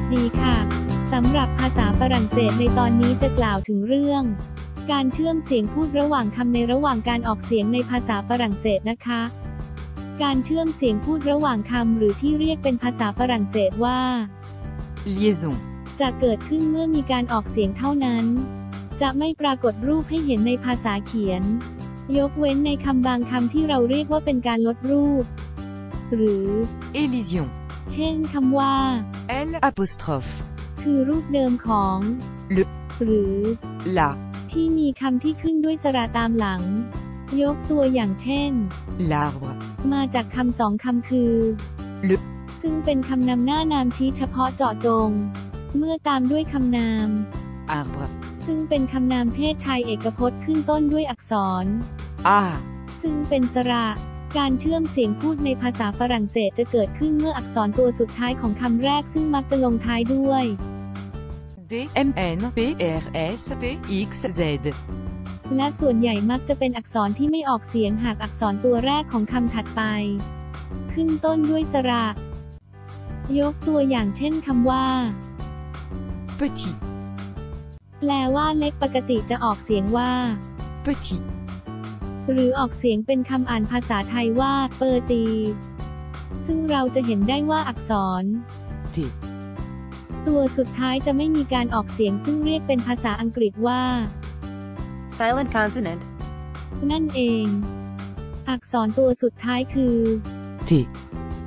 วัสดีค่ะ สำหรับภาษาฝรั่งเศสในตอนนี้จะกล่าวถึงเรื่อง การเชื่อมเสียงพูดระหว่างคำในระหว่างการออกเสียงในภาษาฝรั่งเศสนะคะ การเชื่อมเสียงพูดระหว่างคำหรือที่เรียกเป็นภาษาฝรั่งเศสว่า liaison, จะเกิดขึ้นเมื่อมีการออกเสียงเท่านั้น จะไม่ปรากฏรูปให้เห็นในภาษาเขียน ยกเว้นในคำบางคำที่เราเรียกว่าเป็นการลดรูป หรือ élision, เช่นคำว่า L apostrophe, คือรูปเดิมของ Le หรือ la, ที่มีคำที่ขึ้นด้วยสระตามหลัง ยกตัวอย่างเช่น l'arbre, มาจากคำสองคำคือ Le ซึ่งเป็นคำนำหน้านามชี้เฉพาะเจาะจง เมื่อตามด้วยคำนาม arbre, ซึ่งเป็นคำนามเพศชายเอกพจน์ขึ้นต้นด้วยอักษร a, ซึ่ซึ่งเป็นสระ การเชื่อมเสียงพูดในภาษาฝรั่งเศสจะเกิดขึ้นเมื่ออักษรตัวสุดท้ายของคำแรกซึ่งมักจะลงท้ายด้วย D, M, N, P, R, S, T, X, Z, และส่วนใหญ่มักจะเป็นอักษรที่ไม่ออกเสียงหากอักษรตัวแรกของคำถัดไป ขึ้นต้นด้วยสระ ยกตัวอย่างเช่นคำว่า petit, แปลว่าเล็กปกติจะออกเสียงว่า petit, หรือออกเสียงเป็นคำอ่านภาษาไทยว่า เปอร์ตี ซึ่งเราจะเห็นได้ว่าอักษร T, ตัวสุดท้ายจะไม่มีการออกเสียงซึ่งเรียกเป็นภาษาอังกฤษว่า silent consonant, นั่นเอง อักษรตัวสุดท้ายคือ T,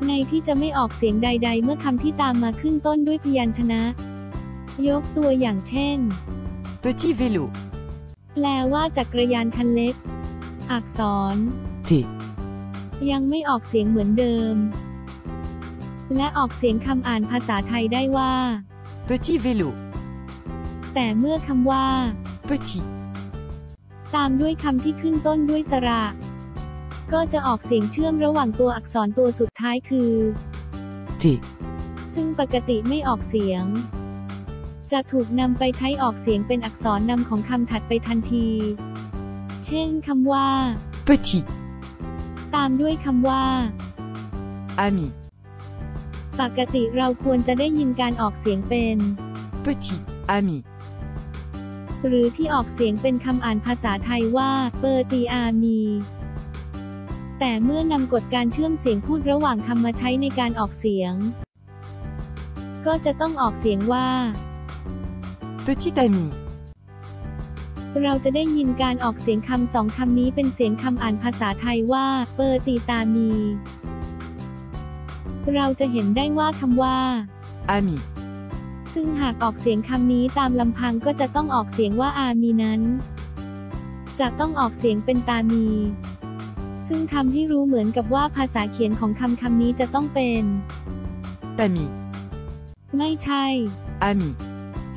ในที่จะไม่ออกเสียงใด ๆ เมื่อคำที่ตามมาขึ้นต้นด้วยพยัญชนะ ยกตัวอย่างเช่น petit vélo, แปลว่าจักรยานคันเล็ก อักษร T, ยังไม่ออกเสียงเหมือนเดิม และออกเสียงคำอ่านภาษาไทยได้ว่า petit vélo, แต่เมื่อคำว่า petit, ตามด้วยคำที่ขึ้นต้นด้วยสระ ก็จะออกเสียงเชื่อมระหว่างตัวอักษรตัวสุดท้ายคือ T, ซึ่งปกติไม่ออกเสียง จะถูกนำไปใช้ออกเสียงเป็นอักษรนำของคำถัดไปทันทีเช่นคำว่า petit, ตามด้วยคำว่า ami, ปกติเราควรจะได้ยินการออกเสียงเป็น petit, ami, หรือที่ออกเสียงเป็นคำอ่านภาษาไทยว่า เปอร์ตีอามี แต่เมื่อนำกฎการเชื่อมเสียงพูดระหว่างคำมาใช้ในการออกเสียง ก็จะต้องออกเสียงว่า petit ami, เราจะได้ยินการออกเสียงคำสองคำนี้เป็นเสียงคำอ่านภาษาไทยว่า เปอร์ตีตามี เราจะเห็นได้ว่าคำว่า ami, ซึ่งหากออกเสียงคำนี้ตามลำพังก็จะต้องออกเสียงว่าอามีนั้น จะต้องออกเสียงเป็นตามี ซึ่งทำให้รู้เหมือนกับว่าภาษาเขียนของคำคำนี้จะต้องเป็น ami, ไม่ใช่ ami,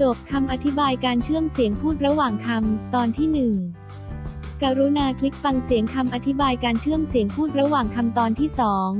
จบคำอธิบายการเชื่อมเสียงพูดระหว่างคำ ตอนที่หนึ่งกรุณาคลิกฟังเสียงคำอธิบายการเชื่อมเสียงพูดระหว่างคำตอนที่สอง